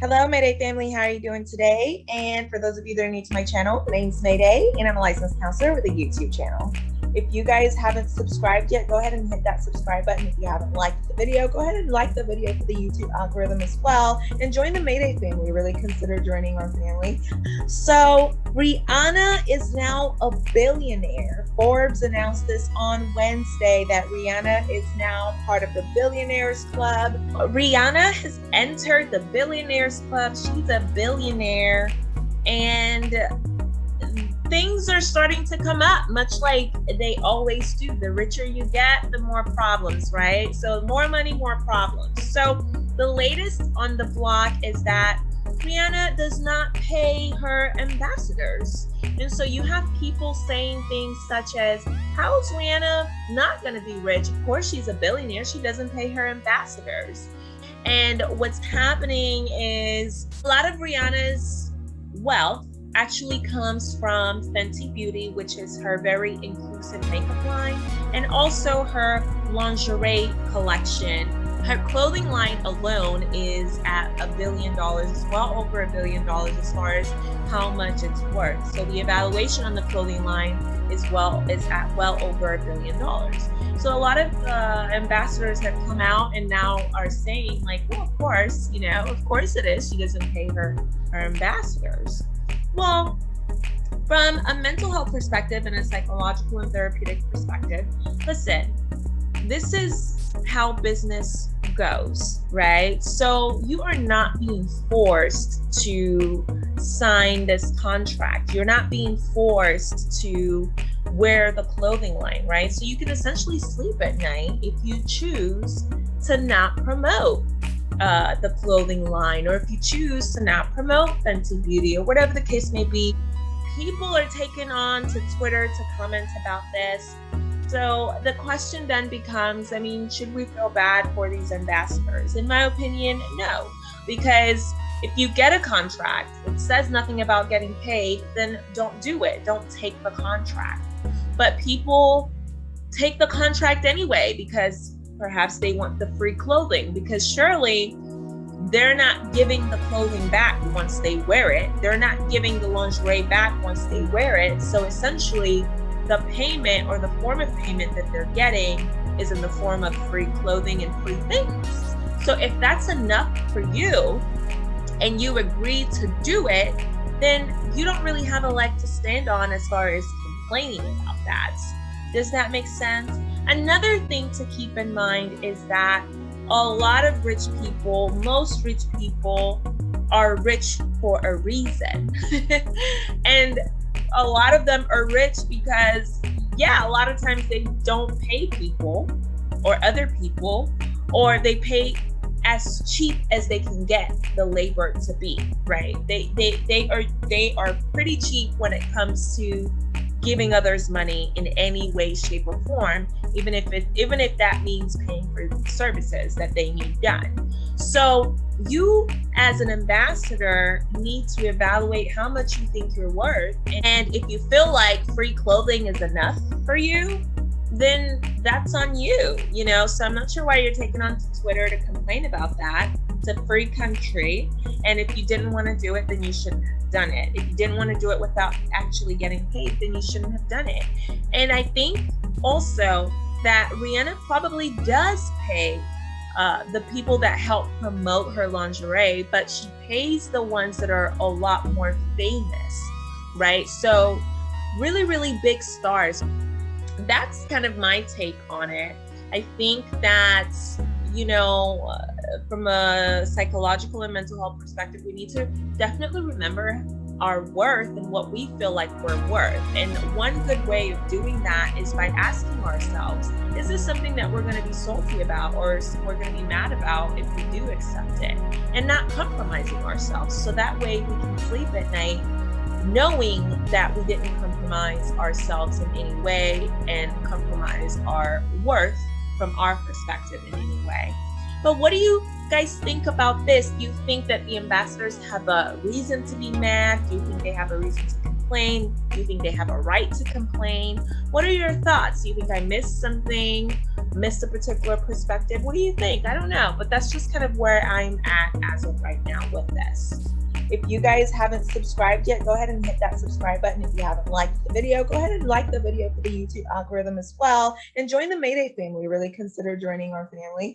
Hello, Mayday family. How are you doing today? And for those of you that are new to my channel, my name is Mayday, and I'm a licensed counselor with a YouTube channel. If you guys haven't subscribed yet, go ahead and hit that subscribe button. If you haven't liked the video, go ahead and like the video for the YouTube algorithm as well. And join the Mayday family. Really consider joining our family. So, Rihanna is now a billionaire. Forbes announced this on Wednesday that Rihanna is now part of the Billionaires Club. Rihanna has entered the Billionaires Club. She's a billionaire. And things are starting to come up, much like they always do. The richer you get, the more problems, right? So, more money, more problems. So, the latest on the block is that Rihanna does not pay her ambassadors. And so you have people saying things such as, How is Rihanna not going to be rich? Of course, she's a billionaire. She doesn't pay her ambassadors. And what's happening is a lot of Rihanna's wealth actually comes from Fenty Beauty, which is her very inclusive makeup line, and also her lingerie collection. Her clothing line alone is at a billion dollars, it's well over a billion dollars as far as how much it's worth. So the evaluation on the clothing line is well is at well over a billion dollars. So a lot of uh, ambassadors have come out and now are saying like, well, of course, you know, of course it is. She doesn't pay her her ambassadors. Well, from a mental health perspective and a psychological and therapeutic perspective, listen, this is how business goes, right? So you are not being forced to sign this contract. You're not being forced to wear the clothing line, right? So you can essentially sleep at night if you choose to not promote uh, the clothing line, or if you choose to not promote Fenty Beauty, or whatever the case may be, people are taking on to Twitter to comment about this. So the question then becomes I mean, should we feel bad for these ambassadors? In my opinion, no. Because if you get a contract it says nothing about getting paid, then don't do it. Don't take the contract. But people take the contract anyway because Perhaps they want the free clothing because surely they're not giving the clothing back once they wear it. They're not giving the lingerie back once they wear it. So essentially, the payment or the form of payment that they're getting is in the form of free clothing and free things. So if that's enough for you and you agree to do it, then you don't really have a leg to stand on as far as complaining about that. Does that make sense? Another thing to keep in mind is that a lot of rich people, most rich people, are rich for a reason. and a lot of them are rich because, yeah, a lot of times they don't pay people or other people, or they pay as cheap as they can get the labor to be right they they they are they are pretty cheap when it comes to giving others money in any way shape or form even if it even if that means paying for services that they need done. So you as an ambassador need to evaluate how much you think you're worth and if you feel like free clothing is enough for you then that's on you you know? So i'm not sure why you're taking on twitter to complain about that it's a free country. And if you didn't want to do it, then you shouldn't have done it. If you didn't want to do it without actually getting paid, then you shouldn't have done it. And I think also that Rihanna probably does pay uh, the people that help promote her lingerie, but she pays the ones that are a lot more famous, right? So, really, really big stars. That's kind of my take on it. I think that, you know, uh, from a psychological and mental health perspective, we need to definitely remember our worth and what we feel like we're worth. And one good way of doing that is by asking ourselves, is this something that we're going to be salty about or we're going to be mad about if we do accept it? And not compromising ourselves. So that way we can sleep at night knowing that we didn't compromise ourselves in any way and compromise our worth from our perspective in any way. But what do you guys think about this? Do you think that the ambassadors have a reason to be mad? Do you think they have a reason to complain? Do you think they have a right to complain? What are your thoughts? Do you think I missed something? Missed a particular perspective? What do you think? I don't know, but that's just kind of where I'm at as of right now with this. If you guys haven't subscribed yet, go ahead and hit that subscribe button. If you haven't liked the video, go ahead and like the video for the YouTube algorithm as well. And join the Mayday family. Really consider joining our family.